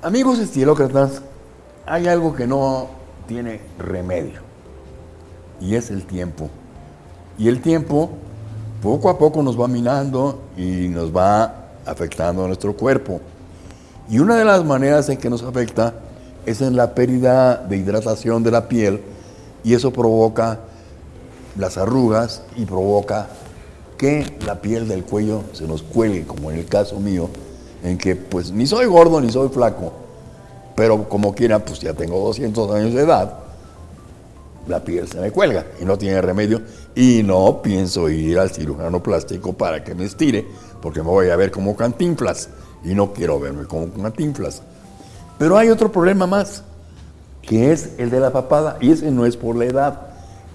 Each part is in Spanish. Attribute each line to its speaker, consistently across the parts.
Speaker 1: Amigos estilócratas, hay algo que no tiene remedio y es el tiempo. Y el tiempo poco a poco nos va minando y nos va afectando a nuestro cuerpo. Y una de las maneras en que nos afecta es en la pérdida de hidratación de la piel y eso provoca las arrugas y provoca que la piel del cuello se nos cuelgue, como en el caso mío, en que pues ni soy gordo ni soy flaco, pero como quiera, pues ya tengo 200 años de edad, la piel se me cuelga y no tiene remedio y no pienso ir al cirujano plástico para que me estire, porque me voy a ver como cantinflas y no quiero verme como cantinflas. Pero hay otro problema más, que es el de la papada y ese no es por la edad,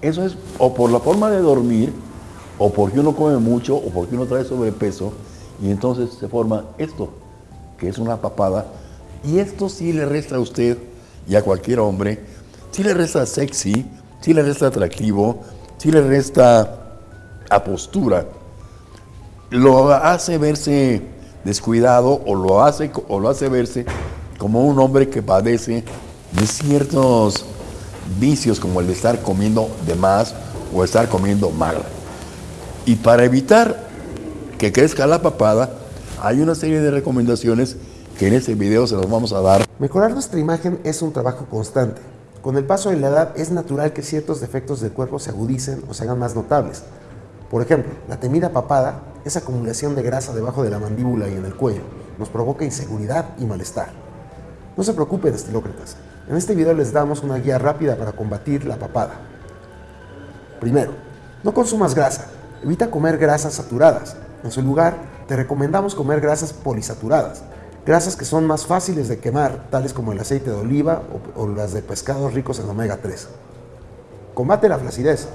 Speaker 1: eso es o por la forma de dormir, o porque uno come mucho, o porque uno trae sobrepeso, y entonces se forma esto, es una papada, y esto sí le resta a usted y a cualquier hombre, sí le resta sexy, sí le resta atractivo, sí le resta a lo hace verse descuidado o lo hace, o lo hace verse como un hombre que padece de ciertos vicios como el de estar comiendo de más o estar comiendo mal. Y para evitar que crezca la papada, hay una serie de recomendaciones que en este video se los vamos a dar.
Speaker 2: Mejorar nuestra imagen es un trabajo constante. Con el paso de la edad es natural que ciertos defectos del cuerpo se agudicen o se hagan más notables. Por ejemplo, la temida papada, esa acumulación de grasa debajo de la mandíbula y en el cuello, nos provoca inseguridad y malestar. No se preocupen, estilócratas. En este video les damos una guía rápida para combatir la papada. Primero, no consumas grasa. Evita comer grasas saturadas. En su lugar, te recomendamos comer grasas polisaturadas, grasas que son más fáciles de quemar, tales como el aceite de oliva o, o las de pescados ricos en omega 3. Combate la flacidez.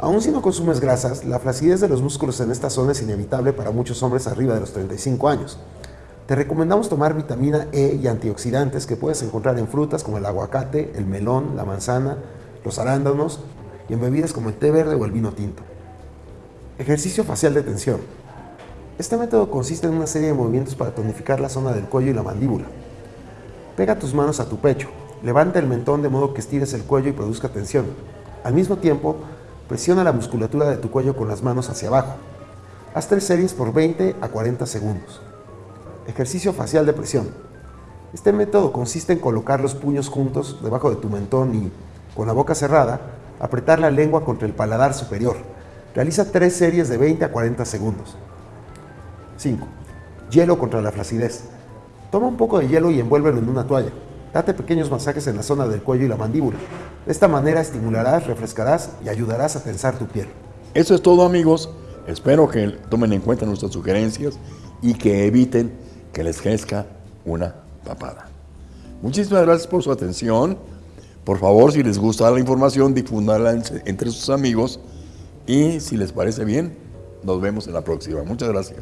Speaker 2: Aún si no consumes grasas, la flacidez de los músculos en esta zona es inevitable para muchos hombres arriba de los 35 años. Te recomendamos tomar vitamina E y antioxidantes que puedes encontrar en frutas como el aguacate, el melón, la manzana, los arándanos y en bebidas como el té verde o el vino tinto. Ejercicio facial de tensión. Este método consiste en una serie de movimientos para tonificar la zona del cuello y la mandíbula. Pega tus manos a tu pecho, levanta el mentón de modo que estires el cuello y produzca tensión. Al mismo tiempo, presiona la musculatura de tu cuello con las manos hacia abajo. Haz tres series por 20 a 40 segundos. Ejercicio facial de presión. Este método consiste en colocar los puños juntos debajo de tu mentón y, con la boca cerrada, apretar la lengua contra el paladar superior. Realiza tres series de 20 a 40 segundos. 5. Hielo contra la flacidez. Toma un poco de hielo y envuélvelo en una toalla. Date pequeños masajes en la zona del cuello y la mandíbula. De esta manera estimularás, refrescarás y ayudarás a tensar tu piel.
Speaker 1: Eso es todo amigos. Espero que tomen en cuenta nuestras sugerencias y que eviten que les crezca una papada. Muchísimas gracias por su atención. Por favor, si les gusta la información, difúndanla entre sus amigos. Y si les parece bien, nos vemos en la próxima. Muchas gracias.